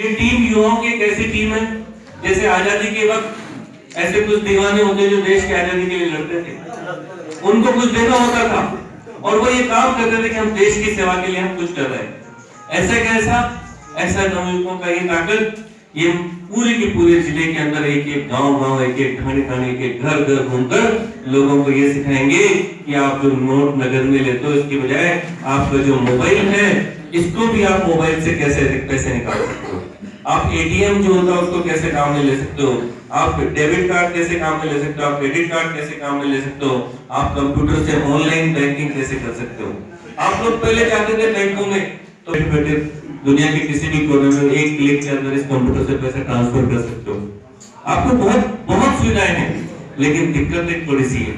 ये टीम युवाओं की एक ऐसी टीम है, जैसे आज़ादी के वक्त ऐसे कुछ दीवाने होते जो देश की आज़ादी के लिए लड़ते थे। उनको कुछ देना होता था, और वो ये काम करते थे कि हम देश की सेवा के लिए हम कुछ कर रहे हैं। ऐसा कैसा ऐसा? नवयुवकों का ये ताकत, ये पूरे के पूरे ज़िले के अंदर एक एक गाँव गाँव एक एक ठाणे एक एक घर घर घूमकर लोगों को ये सिखाएँगे कि आप जो नोट नगर में लेते हो, इसके बजाय आपका जो मोबाइल है, इसको भी आप मोबाइल से कैसे पैसे निकाल सकते हो। आप एटीएम जो होता है उसको कैसे काम में ले सकते हो? आप डेबिट कार्ड कैसे काम में ले सकते हो? आप क्रेडिट कार्ड कैसे काम में ले सकते हो? आप कंप्यूटर से ऑनलाइन बैंकिंग कैसे कर सकते हो? आप लोग पहले जाते थे बैंकों में तो बैठे दुनिया के किसी भी कोने में एक क्लिक के अंदर इस कंप्यूटर से पैसे ट्रांसफ़र कर सकते हो। आपको बहुत बहुत सुविधाएँ हैं, लेकिन दिक्कत एक थोड़ी सी है।